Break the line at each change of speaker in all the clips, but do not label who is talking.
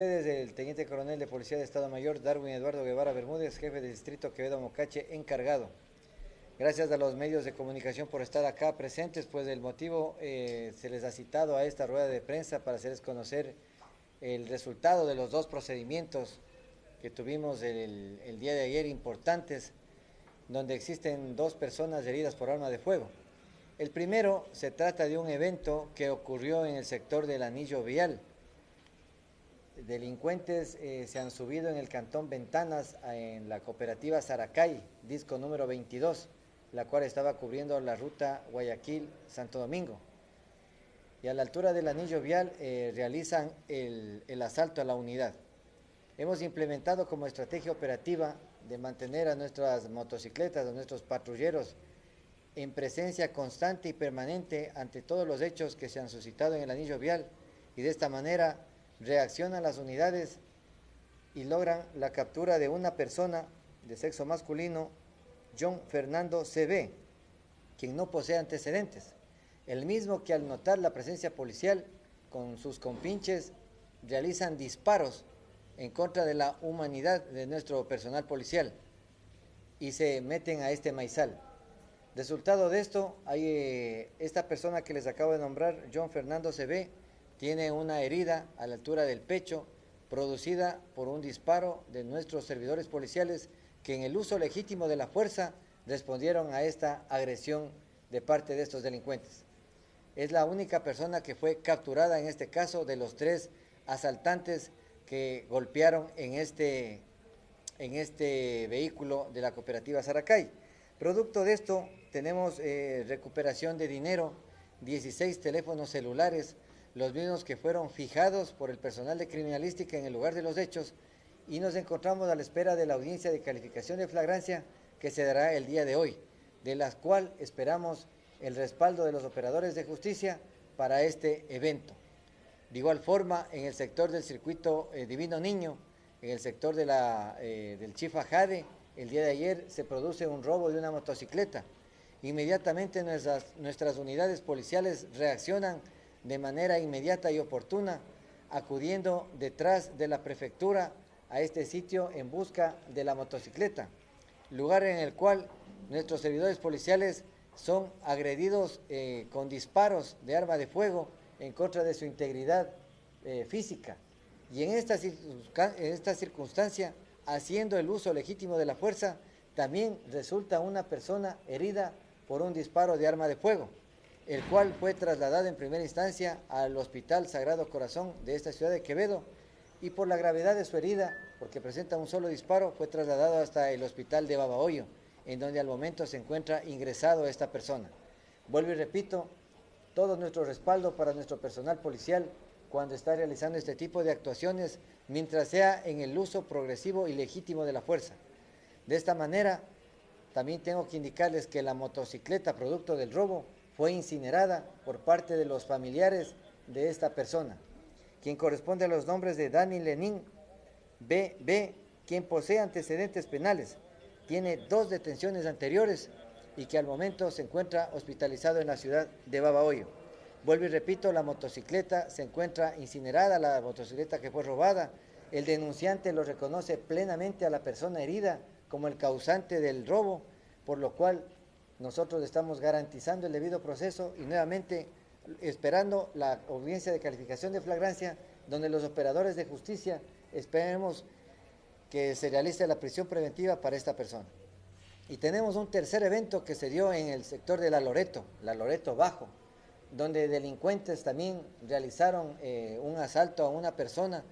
Desde el Teniente Coronel de Policía de Estado Mayor, Darwin Eduardo Guevara Bermúdez, jefe de Distrito Quevedo Mocache, encargado. Gracias a los medios de comunicación por estar acá presentes, pues el motivo eh, se les ha citado a esta rueda de prensa para hacerles conocer el resultado de los dos procedimientos que tuvimos el día de ayer importantes, donde existen dos personas heridas por arma de fuego. El primero se trata de un evento que ocurrió en el sector del anillo vial, delincuentes eh, se han subido en el cantón Ventanas en la cooperativa Saracay, disco número 22, la cual estaba cubriendo la ruta Guayaquil-Santo Domingo. Y a la altura del anillo vial eh, realizan el, el asalto a la unidad. Hemos implementado como estrategia operativa de mantener a nuestras motocicletas, a nuestros patrulleros en presencia constante y permanente ante todos los hechos que se han suscitado en el anillo vial y de esta manera reaccionan las unidades y logran la captura de una persona de sexo masculino, John Fernando CB, quien no posee antecedentes. El mismo que al notar la presencia policial con sus compinches realizan disparos en contra de la humanidad de nuestro personal policial y se meten a este maizal. Resultado de esto, hay eh, esta persona que les acabo de nombrar, John Fernando CB, tiene una herida a la altura del pecho producida por un disparo de nuestros servidores policiales que en el uso legítimo de la fuerza respondieron a esta agresión de parte de estos delincuentes. Es la única persona que fue capturada en este caso de los tres asaltantes que golpearon en este, en este vehículo de la cooperativa Saracay. Producto de esto tenemos eh, recuperación de dinero, 16 teléfonos celulares, los mismos que fueron fijados por el personal de criminalística en el lugar de los hechos y nos encontramos a la espera de la audiencia de calificación de flagrancia que se dará el día de hoy, de la cual esperamos el respaldo de los operadores de justicia para este evento. De igual forma, en el sector del circuito eh, Divino Niño, en el sector de la, eh, del Chifa Jade, el día de ayer se produce un robo de una motocicleta. Inmediatamente nuestras, nuestras unidades policiales reaccionan de manera inmediata y oportuna, acudiendo detrás de la prefectura a este sitio en busca de la motocicleta, lugar en el cual nuestros servidores policiales son agredidos eh, con disparos de arma de fuego en contra de su integridad eh, física. Y en esta, en esta circunstancia, haciendo el uso legítimo de la fuerza, también resulta una persona herida por un disparo de arma de fuego el cual fue trasladado en primera instancia al Hospital Sagrado Corazón de esta ciudad de Quevedo y por la gravedad de su herida, porque presenta un solo disparo, fue trasladado hasta el Hospital de Babahoyo, en donde al momento se encuentra ingresado esta persona. Vuelvo y repito, todo nuestro respaldo para nuestro personal policial cuando está realizando este tipo de actuaciones, mientras sea en el uso progresivo y legítimo de la fuerza. De esta manera, también tengo que indicarles que la motocicleta producto del robo fue incinerada por parte de los familiares de esta persona, quien corresponde a los nombres de Dani Lenin B.B., quien posee antecedentes penales, tiene dos detenciones anteriores y que al momento se encuentra hospitalizado en la ciudad de Babahoyo. Vuelvo y repito, la motocicleta se encuentra incinerada, la motocicleta que fue robada. El denunciante lo reconoce plenamente a la persona herida como el causante del robo, por lo cual nosotros estamos garantizando el debido proceso y nuevamente esperando la audiencia de calificación de flagrancia, donde los operadores de justicia esperemos que se realice la prisión preventiva para esta persona. Y tenemos un tercer evento que se dio en el sector de La Loreto, La Loreto Bajo, donde delincuentes también realizaron eh, un asalto a una persona.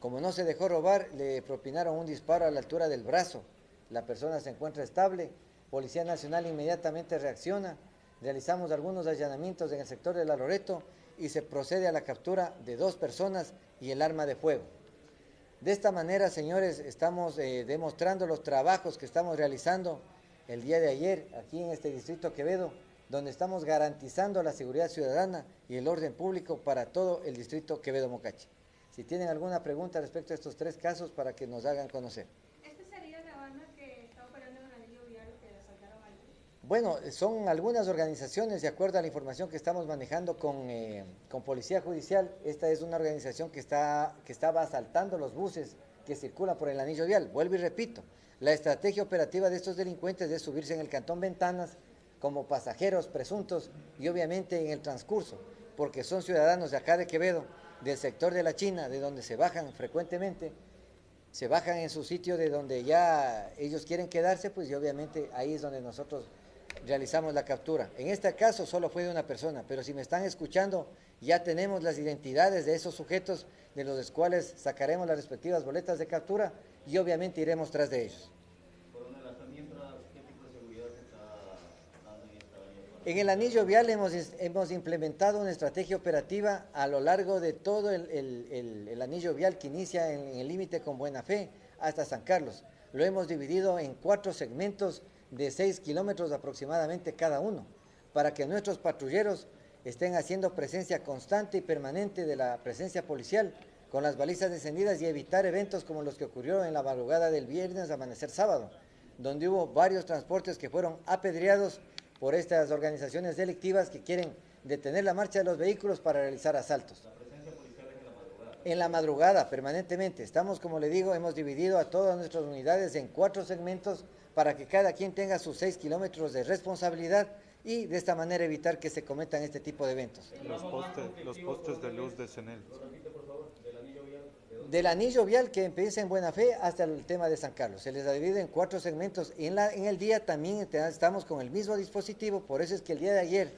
Como no se dejó robar, le propinaron un disparo a la altura del brazo. La persona se encuentra estable, Policía Nacional inmediatamente reacciona, realizamos algunos allanamientos en el sector de La Loreto y se procede a la captura de dos personas y el arma de fuego. De esta manera, señores, estamos eh, demostrando los trabajos que estamos realizando el día de ayer aquí en este distrito Quevedo, donde estamos garantizando la seguridad ciudadana y el orden público para todo el distrito Quevedo Mocache. Si tienen alguna pregunta respecto a estos tres casos para que nos hagan conocer. Bueno, son algunas organizaciones, de acuerdo a la información que estamos manejando con, eh, con Policía Judicial, esta es una organización que, está, que estaba asaltando los buses que circulan por el anillo vial. Vuelvo y repito, la estrategia operativa de estos delincuentes es subirse en el cantón Ventanas como pasajeros presuntos y obviamente en el transcurso, porque son ciudadanos de acá de Quevedo, del sector de la China, de donde se bajan frecuentemente, se bajan en su sitio de donde ya ellos quieren quedarse, pues y obviamente ahí es donde nosotros realizamos la captura. En este caso solo fue de una persona, pero si me están escuchando, ya tenemos las identidades de esos sujetos de los cuales sacaremos las respectivas boletas de captura y obviamente iremos tras de ellos. En el anillo vial hemos, hemos, implementado una estrategia operativa a lo largo de todo el, anillo vial que inicia en, en el límite con Buena Fe hasta San Carlos. Lo hemos dividido en cuatro segmentos de 6 kilómetros aproximadamente cada uno, para que nuestros patrulleros estén haciendo presencia constante y permanente de la presencia policial con las balizas encendidas y evitar eventos como los que ocurrieron en la madrugada del viernes amanecer sábado, donde hubo varios transportes que fueron apedreados por estas organizaciones delictivas que quieren detener la marcha de los vehículos para realizar asaltos. La presencia policial es en la madrugada. En la madrugada, permanentemente. Estamos, como le digo, hemos dividido a todas nuestras unidades en cuatro segmentos para que cada quien tenga sus seis kilómetros de responsabilidad y de esta manera evitar que se cometan este tipo de eventos.
Los, postes, de luz de CENEL.
Del anillo vial que empieza en Buena Fe hasta el tema de San Carlos. Se les divide en cuatro segmentos. En, la, en el día también estamos con el mismo dispositivo, por eso es que el día de ayer,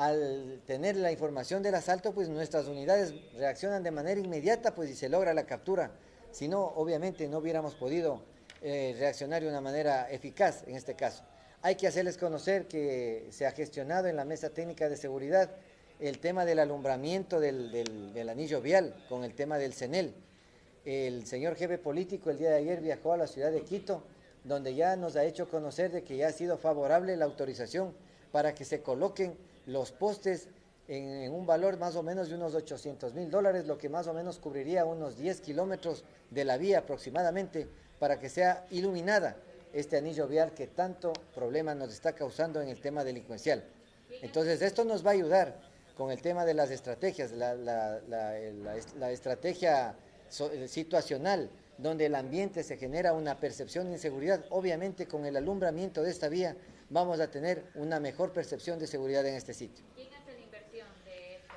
al tener la información del asalto, pues nuestras unidades reaccionan de manera inmediata pues y se logra la captura. Si no, obviamente no hubiéramos podido eh, reaccionar de una manera eficaz en este caso. Hay que hacerles conocer que se ha gestionado en la mesa técnica de seguridad el tema del alumbramiento del, anillo vial con el tema del CENEL. El señor jefe político el día de ayer viajó a la ciudad de Quito, donde ya nos ha hecho conocer de que ya ha sido favorable la autorización para que se coloquen los postes en, un valor más o menos de unos 800 mil dólares, lo que más o menos cubriría unos 10 kilómetros de la vía aproximadamente, para que sea iluminada este anillo vial que tanto problema nos está causando en el tema delincuencial. Entonces esto nos va a ayudar con el tema de las estrategias, la, estrategia eh, situacional, donde el ambiente se genera una percepción de inseguridad, obviamente con el alumbramiento de esta vía vamos a tener una mejor percepción de seguridad en este sitio.
¿Quién hace la inversión de esta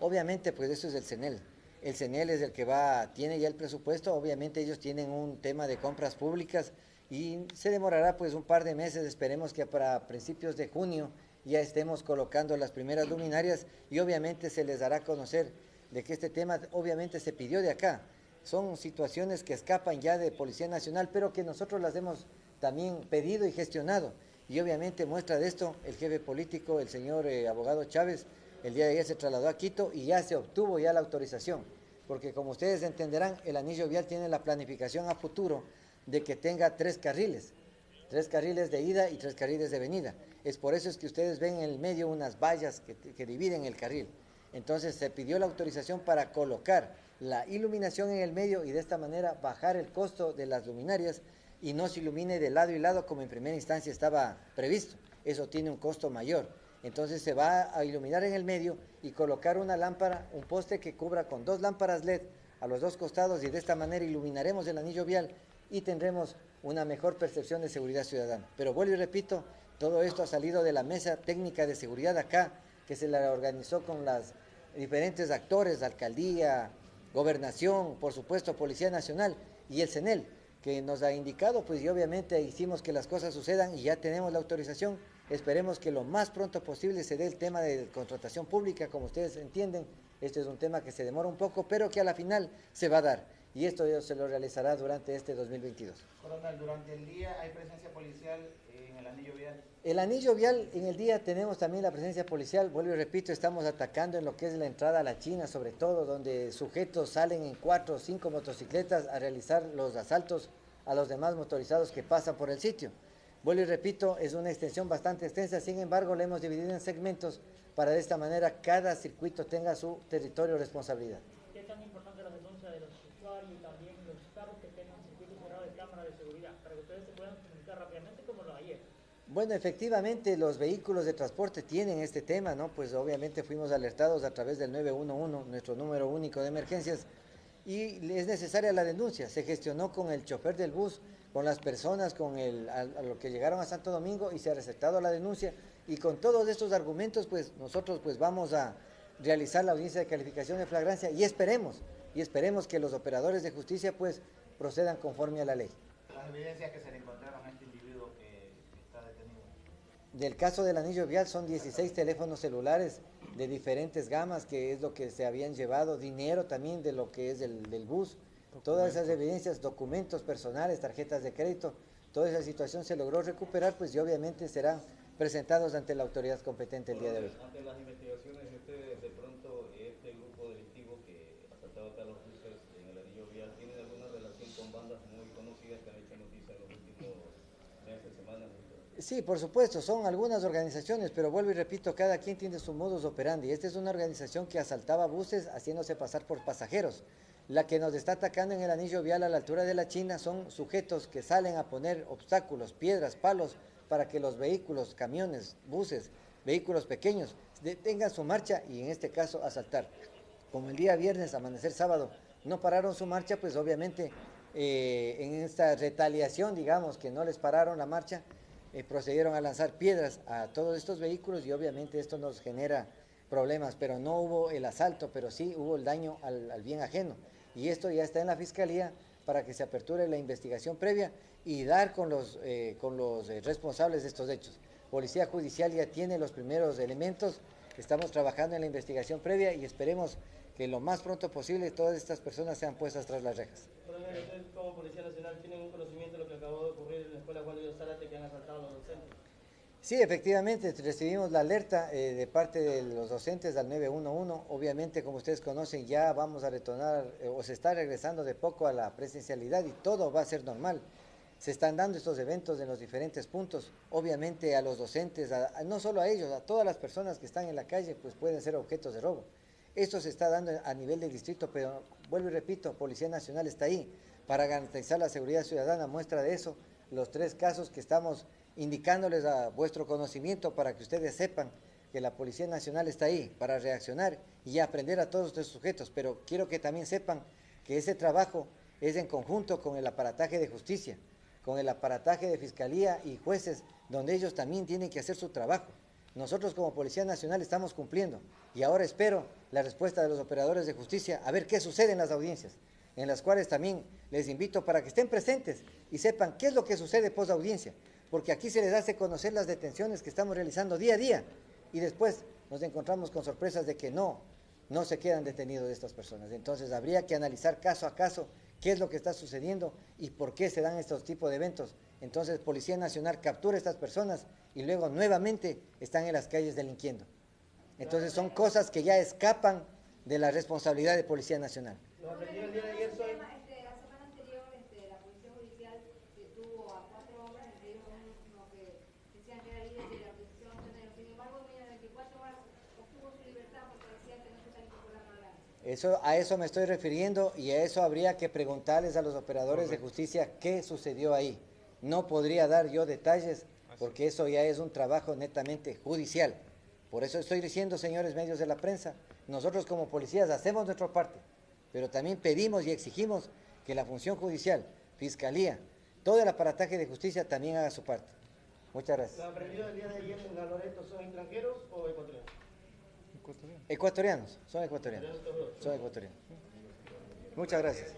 Obviamente, pues eso es el CENEL el CENEL es el que va, tiene ya el presupuesto, obviamente ellos tienen un tema de compras públicas y se demorará pues un par de meses, esperemos que para principios de junio ya estemos colocando las primeras luminarias y obviamente se les dará a conocer de que este tema obviamente se pidió de acá. Son situaciones que escapan ya de Policía Nacional, pero que nosotros las hemos también pedido y gestionado. Y obviamente muestra de esto el jefe político, el señor eh, abogado Chávez, el día de ayer se trasladó a Quito y ya se obtuvo ya la autorización, porque como ustedes entenderán, el anillo vial tiene la planificación a futuro de que tenga tres carriles, tres carriles de ida y tres carriles de venida. Es por eso es que ustedes ven en el medio unas vallas que, que dividen el carril. Entonces se pidió la autorización para colocar la iluminación en el medio y de esta manera bajar el costo de las luminarias y no se ilumine de lado y lado como en primera instancia estaba previsto. Eso tiene un costo mayor. Entonces se va a iluminar en el medio y colocar una lámpara, un poste que cubra con dos lámparas LED a los dos costados y de esta manera iluminaremos el anillo vial y tendremos una mejor percepción de seguridad ciudadana. Pero vuelvo y repito, todo esto ha salido de la mesa técnica de seguridad acá, que se la organizó con los diferentes actores, alcaldía, gobernación, por supuesto, Policía Nacional y el CENEL, que nos ha indicado, pues y obviamente hicimos que las cosas sucedan y ya tenemos la autorización Esperemos que lo más pronto posible se dé el tema de contratación pública, como ustedes entienden, este es un tema que se demora un poco, pero que a la final se va a dar. Y esto se lo realizará durante este 2022.
Coronel, durante el día hay presencia policial en el anillo vial.
El anillo vial, en el día tenemos también la presencia policial, vuelvo y repito, estamos atacando en lo que es la entrada a la China, sobre todo, donde sujetos salen en cuatro o cinco motocicletas a realizar los asaltos a los demás motorizados que pasan por el sitio. Vuelvo y repito, es una extensión bastante extensa, sin embargo, la hemos dividido en segmentos para de esta manera cada circuito tenga su territorio responsabilidad.
¿Qué tan importante la denuncia los y también los carros que tengan circuitos cerrados de cámara de seguridad para que ustedes se puedan comunicar rápidamente como lo ayer?
Bueno, efectivamente los vehículos de transporte tienen este tema, ¿no? Pues obviamente fuimos alertados a través del 911, nuestro número único de emergencias, y es necesaria la denuncia. Se gestionó con el chofer del bus, con las personas, con el, a, a lo que llegaron a Santo Domingo y se ha recetado la denuncia. Y con todos estos argumentos, pues nosotros pues vamos a realizar la audiencia de calificación de flagrancia y esperemos, y esperemos que los operadores de justicia pues procedan conforme a la ley.
Las evidencias que se le encontraron a este individuo que está detenido.
Del caso del anillo vial son 16 teléfonos celulares de diferentes gamas, que es lo que se habían llevado, dinero también de lo que es el, del bus, todas esas evidencias, documentos personales, tarjetas de crédito, toda esa situación se logró recuperar, pues y obviamente serán presentados ante la autoridad competente el día de hoy.
Ante las investigaciones de ustedes, de pronto, este grupo delictivo que asaltaba a los buses en el anillo vial, ¿tiene alguna relación con bandas muy conocidas que han hecho noticia en los últimos meses, semanas?
Sí, por supuesto, son algunas organizaciones, pero vuelvo y repito, cada quien tiene su modus operandi. Esta es una organización que asaltaba buses haciéndose pasar por pasajeros. La que nos está atacando en el anillo vial a la altura de la China son sujetos que salen a poner obstáculos, piedras, palos, para que los vehículos, camiones, buses, vehículos pequeños detengan su marcha y en este caso asaltar. Como el día viernes, amanecer sábado, no pararon su marcha, pues obviamente eh, en esta retaliación, digamos, que no les pararon la marcha, eh, procedieron a lanzar piedras a todos estos vehículos y obviamente esto nos genera problemas, pero no hubo el asalto, pero sí hubo el daño al, bien ajeno. Y esto ya está en la Fiscalía para que se aperture la investigación previa y dar con los, eh, con los eh, responsables de estos hechos. Policía Judicial ya tiene los primeros elementos, estamos trabajando en la investigación previa y esperemos que lo más pronto posible todas estas personas sean puestas tras las rejas.
Coronel, ustedes como Policía Nacional tienen un conocimiento de lo que acabó de ocurrir en la escuela Juan Luis Zárate que han asaltado a los docentes.
Sí, efectivamente, recibimos la alerta eh, de parte de los docentes al 911. Obviamente, como ustedes conocen, ya vamos a retornar eh, o se está regresando de poco a la presencialidad y todo va a ser normal. Se están dando estos eventos en los diferentes puntos. Obviamente a los docentes, a- no solo a ellos, a todas las personas que están en la calle, pues pueden ser objetos de robo. Esto se está dando a nivel del distrito, pero vuelvo y repito, Policía Nacional está ahí para garantizar la seguridad ciudadana. Muestra de eso, los tres casos que estamos indicándoles a vuestro conocimiento para que ustedes sepan que la Policía Nacional está ahí para reaccionar y aprender a todos estos sujetos. Pero quiero que también sepan que ese trabajo es en conjunto con el aparataje de justicia, con el aparataje de fiscalía y jueces, donde ellos también tienen que hacer su trabajo. Nosotros como Policía Nacional estamos cumpliendo y ahora espero la respuesta de los operadores de justicia a ver qué sucede en las audiencias, en las cuales también les invito para que estén presentes y sepan qué es lo que sucede post audiencia, porque aquí se les hace conocer las detenciones que estamos realizando día a día y después nos encontramos con sorpresas de que no, no se quedan detenidos estas personas. Entonces habría que analizar caso a caso qué es lo que está sucediendo y por qué se dan estos tipos de eventos. Entonces Policía Nacional captura a estas personas y luego nuevamente están en las calles delinquiendo. Entonces son cosas que ya escapan de la responsabilidad de Policía Nacional.
Los aprendidos el día de ayer son...
Este, la semana anterior, este, la Policía Judicial detuvo a cuatro hombres, entre ellos uno que decían que era líder de la organización nacional. Sin embargo, en 24 horas obtuvo su libertad porque decía que no se está incorporando a la
Eso, a eso me estoy refiriendo y a eso habría que preguntarles a los operadores de justicia qué sucedió ahí. No podría dar yo detalles porque eso ya es un trabajo netamente judicial. Por eso estoy diciendo, señores medios de la prensa, nosotros como policías hacemos nuestra parte, pero también pedimos y exigimos que la función judicial, fiscalía, todo el aparataje de justicia también haga su parte. Muchas
¿Los
gracias.
aprendidos del día de ayer en la Loreto son extranjeros o ecuatorianos?
Ecuatorianos.
Ecuatorianos, son ecuatorianos. Son ecuatorianos. Muchas gracias.